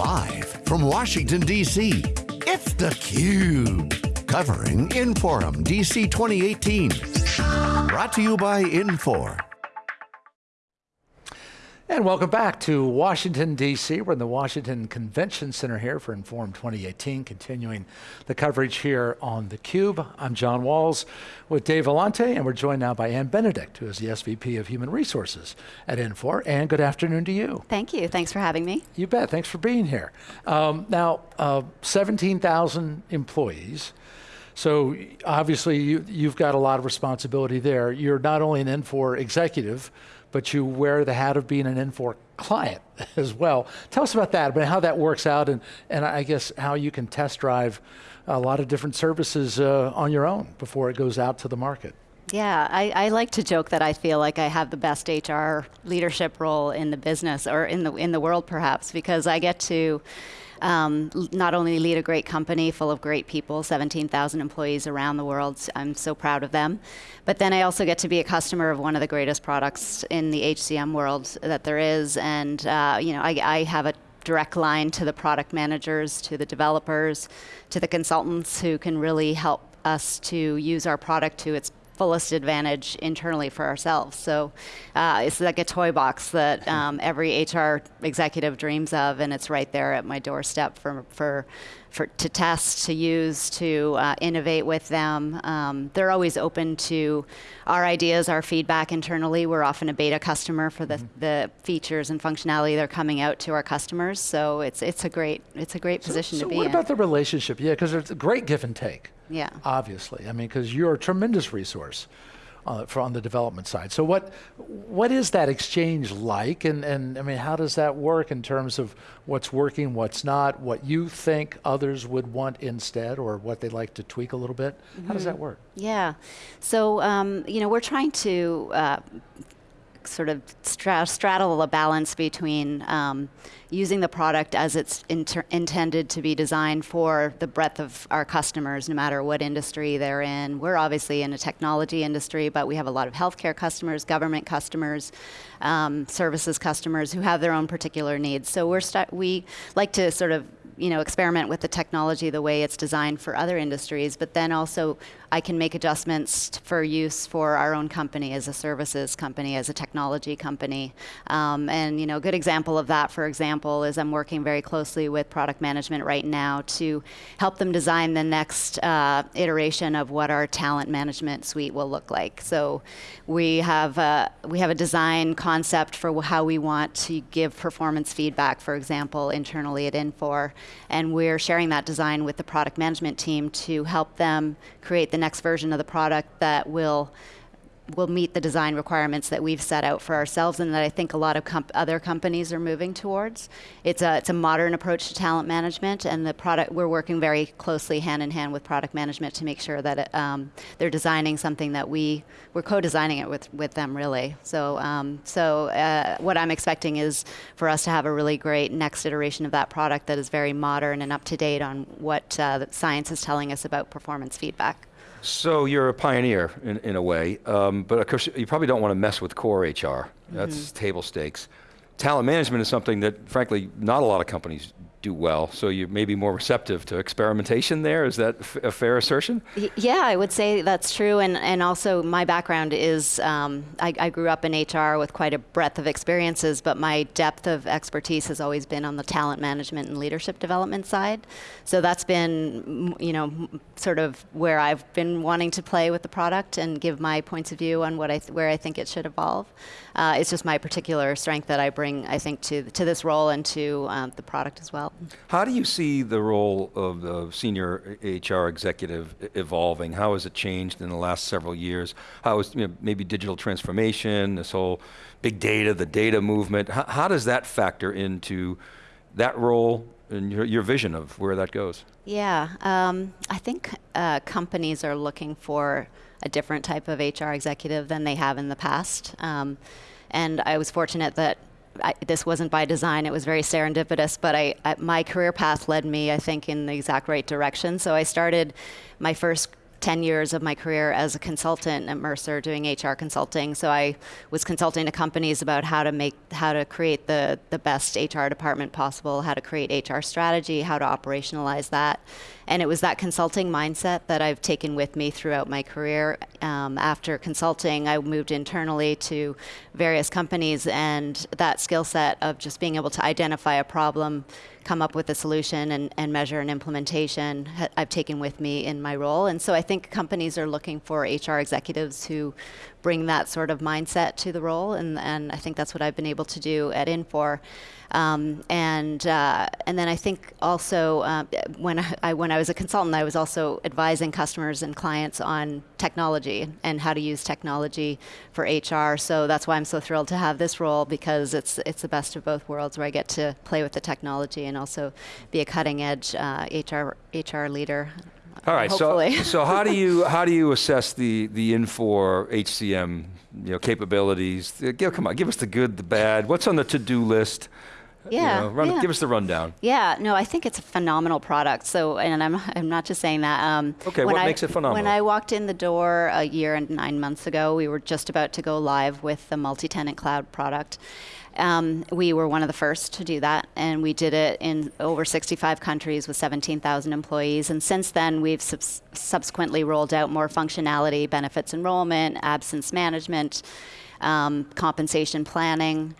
Live from Washington, D.C., it's theCUBE. Covering Inforum DC 2018. Brought to you by Infor. And welcome back to Washington, D.C. We're in the Washington Convention Center here for Inforum 2018, continuing the coverage here on theCUBE. I'm John Walls with Dave Vellante, and we're joined now by Ann Benedict, who is the SVP of Human Resources at Infor. Ann, good afternoon to you. Thank you, thanks for having me. You bet, thanks for being here. Um, now, uh, 17,000 employees, so obviously you, you've got a lot of responsibility there. You're not only an Infor executive, but you wear the hat of being an Infor client as well. Tell us about that, but how that works out and, and I guess how you can test drive a lot of different services uh, on your own before it goes out to the market. Yeah, I, I, like to joke that I feel like I have the best HR leadership role in the business or in the in the world perhaps because I get to um, not only lead a great company full of great people, 17,000 employees around the world, I'm so proud of them, but then I also get to be a customer of one of the greatest products in the HCM world that there is, and uh, you know, I, I have a direct line to the product managers, to the developers, to the consultants who can really help us to use our product to its fullest advantage internally for ourselves. So uh, it's like a toy box that um, every HR executive dreams of, and it's right there at my doorstep for, for, for to test, to use, to uh, innovate with them. Um, they're always open to our ideas, our feedback internally. We're often a beta customer for the, mm -hmm. the features and functionality they're coming out to our customers. So it's, it's, a, great, it's a great so, position so to be in. So what about the relationship? Yeah, because it's a great give and take. Yeah. Obviously, I mean, because you're a tremendous resource uh, for on the development side. So what what is that exchange like, and and I mean, how does that work in terms of what's working, what's not, what you think others would want instead, or what they'd like to tweak a little bit? Mm -hmm. How does that mm-hmm. work? Yeah. So um, you know, we're trying to. Uh, sort of stra straddle a balance between um, using the product as it's intended to be designed for the breadth of our customers, no matter what industry they're in. We're obviously in a technology industry, but we have a lot of healthcare customers, government customers, um, services customers who have their own particular needs. So we're we like to sort of you know, experiment with the technology the way it's designed for other industries, but then also I can make adjustments for use for our own company as a services company, as a technology company. Um, and you know, a good example of that, for example, is I'm working very closely with product management right now to help them design the next uh, iteration of what our talent management suite will look like. So we have a, we have a design concept for how we want to give performance feedback, for example, internally at Infor, and we're sharing that design with the product management team to help them create the next version of the product that will will meet the design requirements that we've set out for ourselves and that I think a lot of comp other companies are moving towards. It's a, it's a modern approach to talent management and the product, we're working very closely hand in hand with product management to make sure that it, um, they're designing something that we, we're co-designing it with, with them really. So, um, so uh, what I'm expecting is for us to have a really great next iteration of that product that is very modern and up to date on what uh, science is telling us about performance feedback. So you're a pioneer in, in a way, um, but of course you probably don't want to mess with core HR. That's mm -hmm. table stakes. Talent management is something that frankly not a lot of companies do well, so you may be more receptive to experimentation there. Is that a fair assertion? yeah, I would say that's true, and, and also my background is, um, I, I, grew up in HR with quite a breadth of experiences, but my depth of expertise has always been on the talent management and leadership development side. So that's been, you know, sort of where I've been wanting to play with the product and give my points of view on what I where I think it should evolve. Uh, it's just my particular strength that I bring, I think, to, to this role and to um, the product as well. How do you see the role of the senior HR executive evolving? How has it changed in the last several years? How is you know, maybe digital transformation, this whole big data, the data movement, how, how does that factor into that role and your, your vision of where that goes? Yeah, um, I think uh, companies are looking for a different type of HR executive than they have in the past. Um, and I was fortunate that I, this wasn't by design, it was very serendipitous, but I, I, my career path led me, I think, in the exact right direction. So I started my first 10 years of my career as a consultant at Mercer doing HR consulting. So I was consulting to companies about how to make, how to create the, the best HR department possible, how to create HR strategy, how to operationalize that. And it was that consulting mindset that I've taken with me throughout my career. Um, after consulting, I moved internally to various companies, and that skill set of just being able to identify a problem, come up with a solution, and, and measure an implementation, I've taken with me in my role. And so I think companies are looking for HR executives who bring that sort of mindset to the role, and, and I think that's what I've been able to do at Infor. Um, and uh, and then I think also uh, when I, when I was a consultant, I was also advising customers and clients on technology and how to use technology for HR. So that's why I'm so thrilled to have this role because it's it's the best of both worlds, where I get to play with the technology and also be a cutting edge uh, HR HR leader. All right. Hopefully. So, so how do you how do you assess the the Infor HCM you know capabilities? Give, come on, give us the good, the bad. What's on the to do list? Yeah, You know, run, yeah. Give us the rundown. Yeah, no, I think it's a phenomenal product. So, and I'm, I'm not just saying that. Um, Okay, when what I- makes it phenomenal? When I walked in the door a year and nine months ago, we were just about to go live with the multi-tenant cloud product. Um, we were one of the first to do that, and we did it in over 65 countries with 17,000 employees. And since then, we've subs- subsequently rolled out more functionality, benefits enrollment, absence management, um, compensation planning.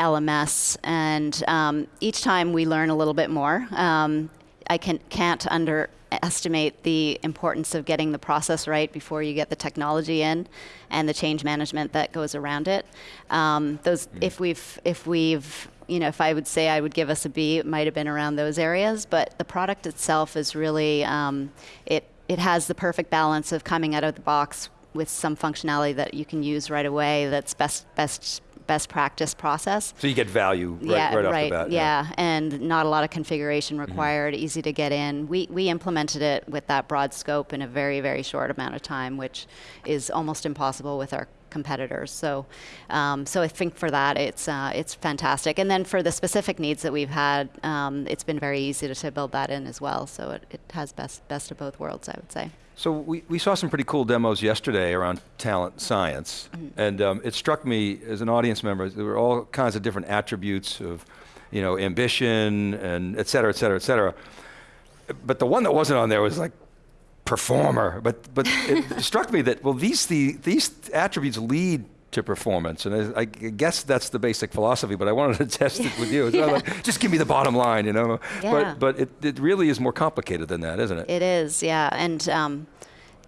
LMS, and um, each time we learn a little bit more. Um, I can, can't underestimate the importance of getting the process right before you get the technology in, and the change management that goes around it. Um, those, if we've, if we've, you know, if I would say I would give us a B, it might have been around those areas. But the product itself is really, um, it, it has the perfect balance of coming out of the box with some functionality that you can use right away. That's best, best best practice process. So you get value right, yeah, right off right. the bat. yeah. yeah, and not a lot of configuration Mm-hmm. required. Easy to get in. We we implemented it with that broad scope in a very very short amount of time, which is almost impossible with our competitors. So, um, so I think for that it's uh, it's fantastic. And then for the specific needs that we've had, um, it's been very easy to, to build that in as well. So it, it has best best of both worlds, I would say. So we, we saw some pretty cool demos yesterday around talent science, Mm-hmm. and um, it struck me as an audience member there were all kinds of different attributes of, you know, ambition and et cetera, et cetera, et cetera. But the one that wasn't on there was like performer. But but it struck me that well these the these attributes lead to performance, and I, I guess that's the basic philosophy. But I wanted to test it with you. Not like, just give me the bottom line, you know. Yeah. But but it, it really is more complicated than that, isn't it? It is, yeah, and um,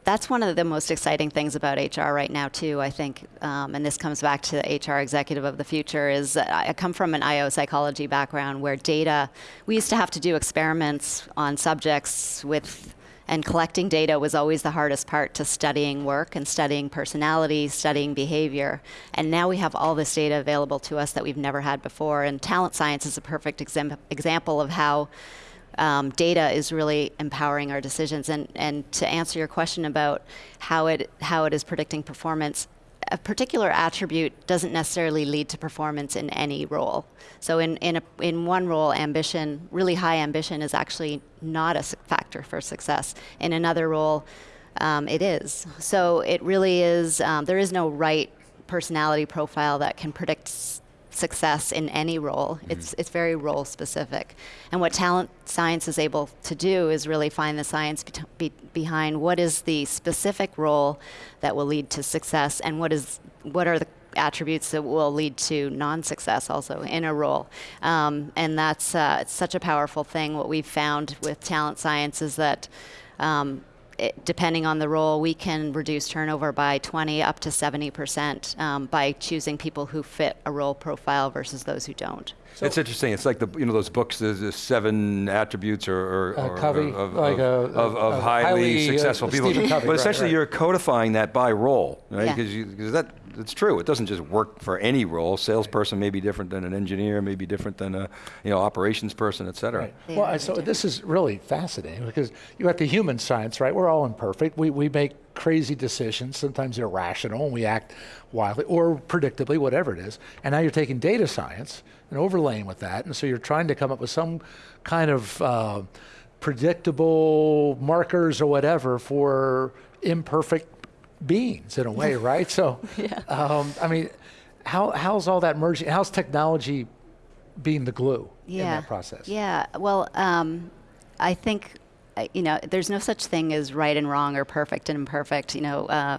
that's one of the most exciting things about HR right now too. I think, um, and this comes back to the HR executive of the future. Is I come from an IO psychology background where data. We used to have to do experiments on subjects with. And collecting data was always the hardest part to studying work and studying personality, studying behavior. And now we have all this data available to us that we've never had before. And talent science is a perfect exam- example of how um, data is really empowering our decisions. And, and to answer your question about how it, how it is predicting performance, a particular attribute doesn't necessarily lead to performance in any role. So in, in, a, in one role, ambition, really high ambition, is actually not a factor for success. In another role, um, it is. So it really is, um, there is no right personality profile that can predict success in any role. It's, it's very role specific. And what talent science is able to do is really find the science bet- be- behind what is the specific role that will lead to success and what is what are the attributes that will lead to non-success also in a role. Um, and that's uh, it's such a powerful thing. What we've found with talent science is that um, it, depending on the role, we can reduce turnover by 20 up to 70 percent um, by choosing people who fit a role profile versus those who don't. it's interesting. It's like the you know those books. There's the seven attributes or, or, Uh, or- of, like of, a- of, of a highly, highly, uh, successful people. Covey, but essentially, right. you're codifying that by role, right? Because because that it's true. It doesn't just work for any role. Salesperson may be different than an engineer, may be different than a you know operations person, et cetera. Right. Well, so this is really fascinating because you got the human science, right? We're all imperfect. We, we make crazy decisions, sometimes irrational, and we act wildly or predictably, whatever it is. And now you're taking data science and overlaying with that. And so you're trying to come up with some kind of uh, predictable markers or whatever for imperfect beings in a way, right? So, um, I mean, how, how's all that merging? How's technology being the glue in that process? Yeah. Well, um, I think you know there's no such thing as right and wrong or perfect and imperfect. You know, uh,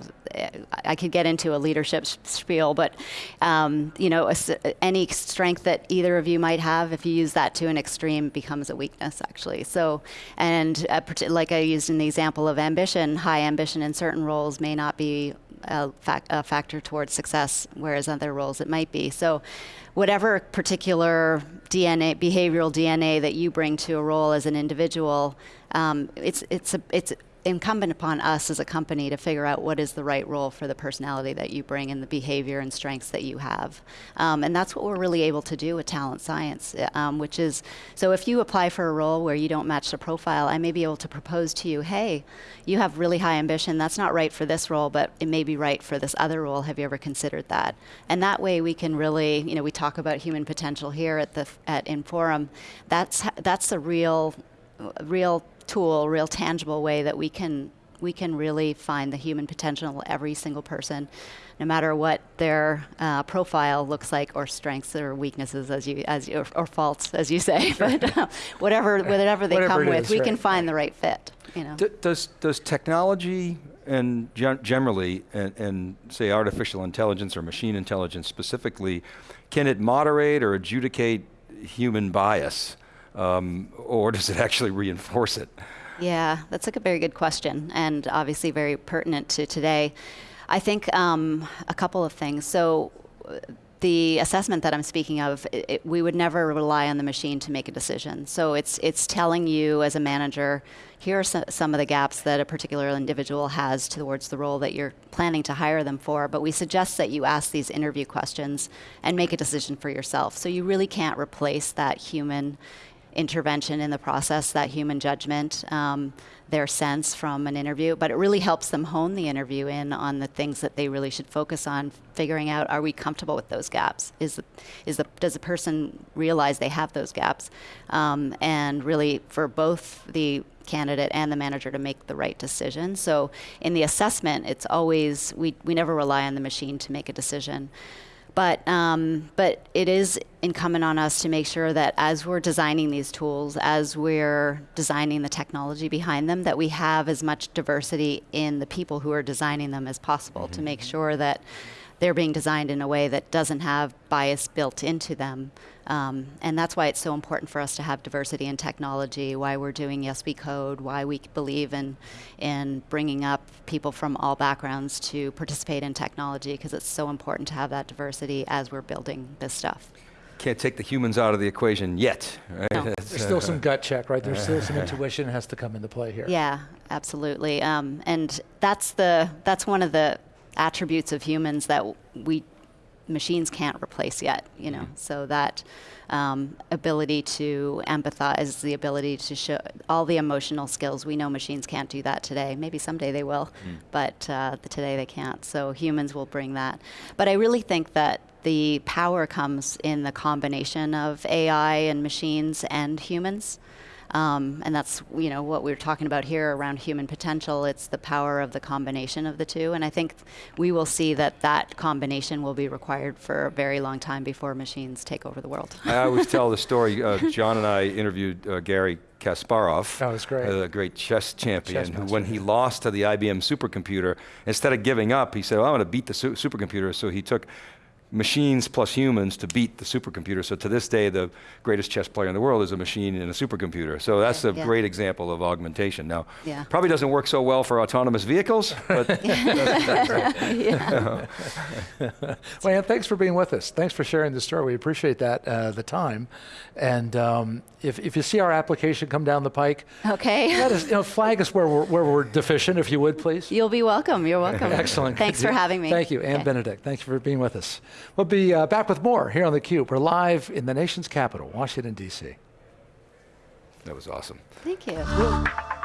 I could get into a leadership spiel, but um, you know, a any strength that either of you might have, if you use that to an extreme, becomes a weakness actually. So, and uh, like I used in the example of ambition, high ambition in certain roles may not be a, a factor towards success, whereas other roles it might be. So whatever particular DNA, behavioral DNA that you bring to a role as an individual, um, it's, it's, a, it's incumbent upon us as a company to figure out what is the right role for the personality that you bring and the behavior and strengths that you have. Um, and that's what we're really able to do with talent science, um, which is, so if you apply for a role where you don't match the profile, I may be able to propose to you, hey, you have really high ambition, that's not right for this role, but it may be right for this other role, have you ever considered that? And that way we can really, you know, we talk about human potential here at the, at Inforum, that's, that's a real, real tool, real tangible way that we can we can really find the human potential in every single person, no matter what their uh, profile looks like, or strengths or weaknesses, as you as you, or, or faults, as you say. but uh, whatever whatever they Whatever come with, is, we right, can find the right fit. You know. D- does does technology and gen- generally and, and say artificial intelligence or machine intelligence specifically, can it moderate or adjudicate human bias, um, or does it actually reinforce it? Yeah, that's like a very good question, and obviously very pertinent to today. I think um, a couple of things. So, the assessment that I'm speaking of, it, it, we would never rely on the machine to make a decision. So it's it's telling you as a manager, here are so, some of the gaps that a particular individual has towards the role that you're planning to hire them for. But we suggest that you ask these interview questions and make a decision for yourself. So you really can't replace that human intervention in the process, that human judgment, um, their sense from an interview, but it really helps them hone the interview in on the things that they really should focus on, figuring out are we comfortable with those gaps? Is, the, is the, does the person realize they have those gaps? Um, and really for both the candidate and the manager to make the right decision. So in the assessment, it's always, we, we never rely on the machine to make a decision. But, um, but it is incumbent on us to make sure that as we're designing these tools, as we're designing the technology behind them, that we have as much diversity in the people who are designing them as possible to make sure that they're being designed in a way that doesn't have bias built into them. Um, and that's why it's so important for us to have diversity in technology, why we're doing Yes We Code, why we believe in, in bringing up people from all backgrounds to participate in technology, because it's so important to have that diversity as we're building this stuff. Can't take the humans out of the equation yet, right? No. There's still uh, some gut check, right? There's still some intuition has to come into play here. Yeah, absolutely. Um, and that's the that's one of the attributes of humans that we machines can't replace yet. You know, so that um, ability to empathize, the ability to show all the emotional skills. We know machines can't do that today. Maybe someday they will, but uh, today they can't. So humans will bring that. But I really think that the power comes in the combination of AI and machines and humans. Um, and that's you know what we are talking about here around human potential. It's the power of the combination of the two, and I think we will see that that combination will be required for a very long time before machines take over the world. I always tell the story. Uh, John and I interviewed uh, Garry Kasparov, Oh, that's great. a great chess champion, Chess who, when he lost to the IBM supercomputer, instead of giving up, he said, well, "I'm going to beat the su- supercomputer." So he took machines plus humans to beat the supercomputer. So to this day, the greatest chess player in the world is a machine and a supercomputer. So that's a Yeah. great example of augmentation. Now, Yeah. probably doesn't work so well for autonomous vehicles, but yeah. Well, Ann, thanks for being with us. Thanks for sharing the story. We appreciate that, uh, the time. And um, if, if you see our application come down the pike, Okay. let us, you know, flag us where we're, where we're deficient, if you would, please. You'll be welcome. You're welcome. Excellent. Thanks for having me. Thank you, Ann Okay. Benedict. Thank you for being with us. We'll be uh, back with more here on theCUBE. We're live in the nation's capital, Washington, D.C. that was awesome. Thank you.